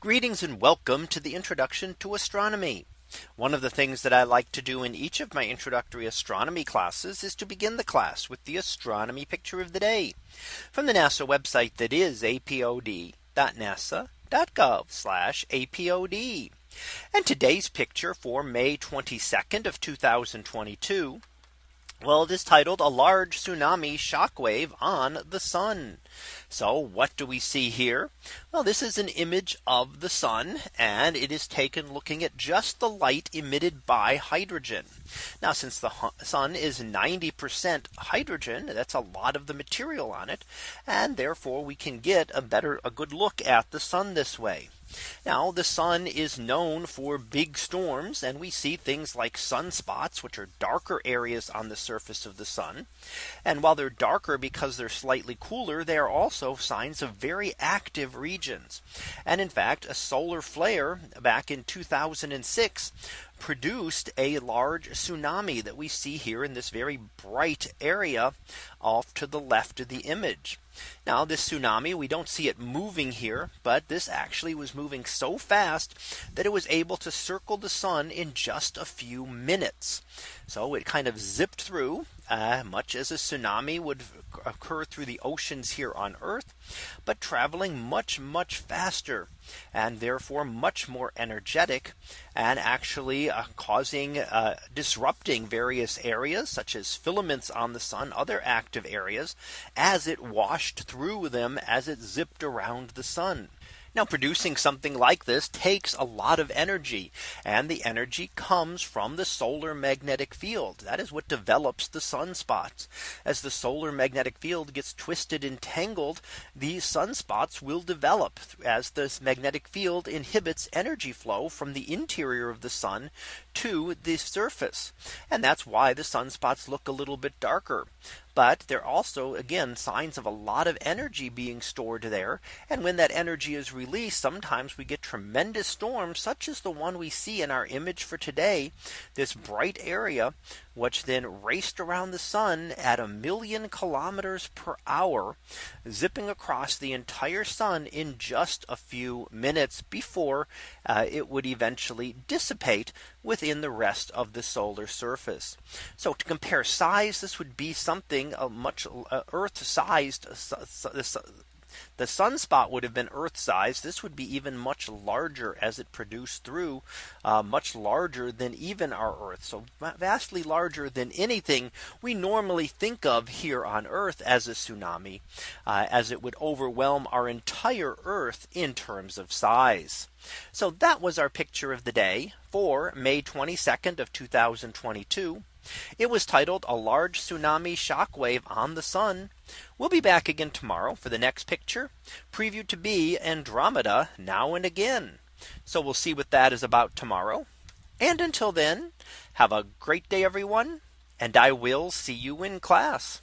Greetings and welcome to the introduction to astronomy. One of the things that I like to do in each of my introductory astronomy classes is to begin the class with the astronomy picture of the day from the NASA website that is apod.nasa.gov apod. And today's picture for May 22nd of 2022. Well, it is titled a large tsunami shockwave on the sun. So what do we see here? Well, this is an image of the sun and it is taken looking at just the light emitted by hydrogen. Now, since the sun is 90% hydrogen, that's a lot of the material on it. And therefore we can get a better a good look at the sun this way. Now the sun is known for big storms and we see things like sunspots which are darker areas on the surface of the sun. And while they're darker because they're slightly cooler, they are also signs of very active regions. And in fact, a solar flare back in 2006 produced a large tsunami that we see here in this very bright area off to the left of the image. Now this tsunami we don't see it moving here but this actually was moving so fast that it was able to circle the sun in just a few minutes. So it kind of zipped through uh, much as a tsunami would occur through the oceans here on Earth, but traveling much, much faster and therefore much more energetic and actually uh, causing uh, disrupting various areas such as filaments on the sun, other active areas as it washed through them as it zipped around the sun. Now producing something like this takes a lot of energy and the energy comes from the solar magnetic field. That is what develops the sunspots. As the solar magnetic field gets twisted and tangled, these sunspots will develop as this magnetic field inhibits energy flow from the interior of the sun to the surface. And that's why the sunspots look a little bit darker. But they're also again signs of a lot of energy being stored there. And when that energy is released, sometimes we get tremendous storms such as the one we see in our image for today. This bright area which then raced around the sun at a million kilometers per hour, zipping across the entire sun in just a few minutes before uh, it would eventually dissipate within the rest of the solar surface. So to compare size, this would be something a much uh, Earth sized the sunspot would have been Earth size. This would be even much larger as it produced through uh, much larger than even our Earth. So vastly larger than anything we normally think of here on Earth as a tsunami, uh, as it would overwhelm our entire Earth in terms of size. So that was our picture of the day for May 22nd of 2022. It was titled a large tsunami shockwave on the sun. We'll be back again tomorrow for the next picture previewed to be Andromeda now and again. So we'll see what that is about tomorrow. And until then, have a great day, everyone. And I will see you in class.